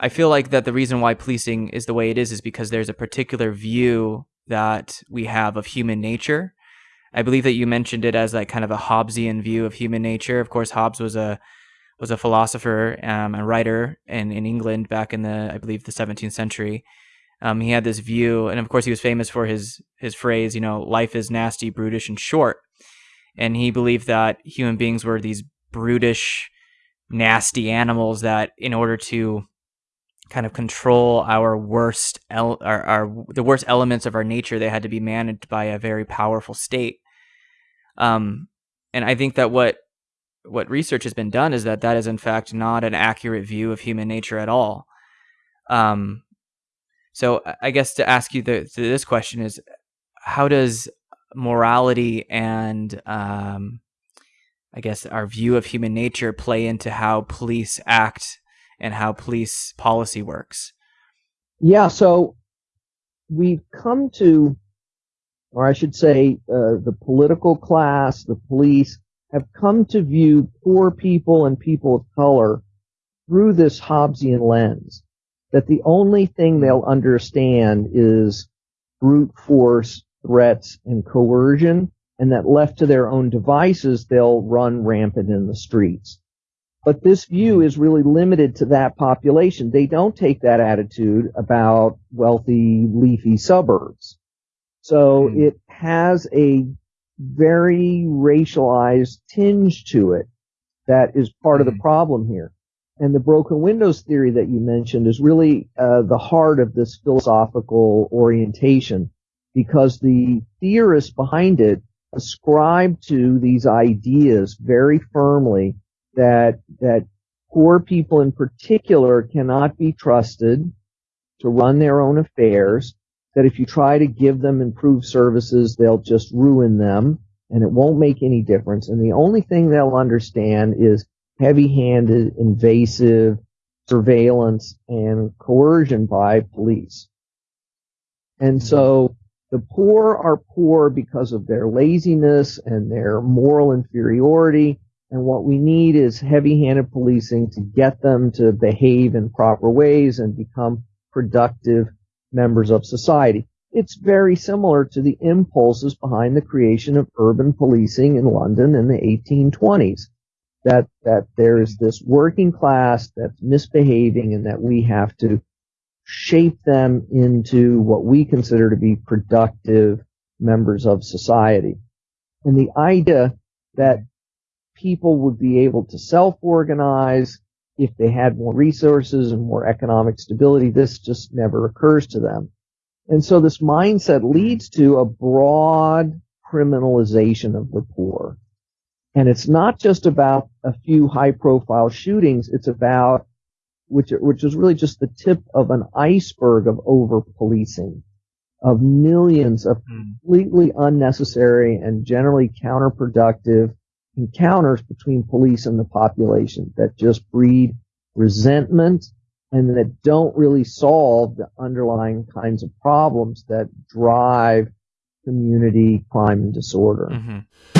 I feel like that the reason why policing is the way it is is because there's a particular view that we have of human nature. I believe that you mentioned it as like kind of a Hobbesian view of human nature. Of course, Hobbes was a was a philosopher um, and writer in, in England back in the I believe the 17th century. Um, he had this view, and of course, he was famous for his his phrase, you know, life is nasty, brutish, and short. And he believed that human beings were these brutish, nasty animals that, in order to kind of control our worst, el- our, our the worst elements of our nature, they had to be managed by a very powerful state. Um, and I think that what what research has been done is that that is in fact not an accurate view of human nature at all. Um, so I guess to ask you the, this question is, how does morality and um, I guess our view of human nature play into how police act and how police policy works? Yeah, so we've come to, or I should say, uh, the political class, the police, have come to view poor people and people of color through this Hobbesian lens. That the only thing they'll understand is brute force, threats, and coercion, and that left to their own devices, they'll run rampant in the streets. But this view is really limited to that population. They don't take that attitude about wealthy, leafy suburbs. So mm. it has a very racialized tinge to it that is part of the mm-hmm. problem here. And the broken windows theory that you mentioned is really uh, the heart of this philosophical orientation because the theorists behind it ascribe to these ideas very firmly that that poor people in particular cannot be trusted to run their own affairs that if you try to give them improved services, they'll just ruin them and it won't make any difference. And the only thing they'll understand is heavy-handed, invasive surveillance and coercion by police. And so the poor are poor because of their laziness and their moral inferiority. And what we need is heavy-handed policing to get them to behave in proper ways and become productive members of society. It's very similar to the impulses behind the creation of urban policing in London in the 1820s. That, that there's this working class that's misbehaving and that we have to shape them into what we consider to be productive members of society. And the idea that people would be able to self-organize if they had more resources and more economic stability. This just never occurs to them. And so this mindset leads to a broad criminalization of the poor. And it's not just about a few high profile shootings. It's about, which, which is really just the tip of an iceberg of over policing of millions of hmm. completely unnecessary and generally counterproductive encounters between police and the population that just breed resentment and that don't really solve the underlying kinds of problems that drive community crime and disorder. Mm-hmm.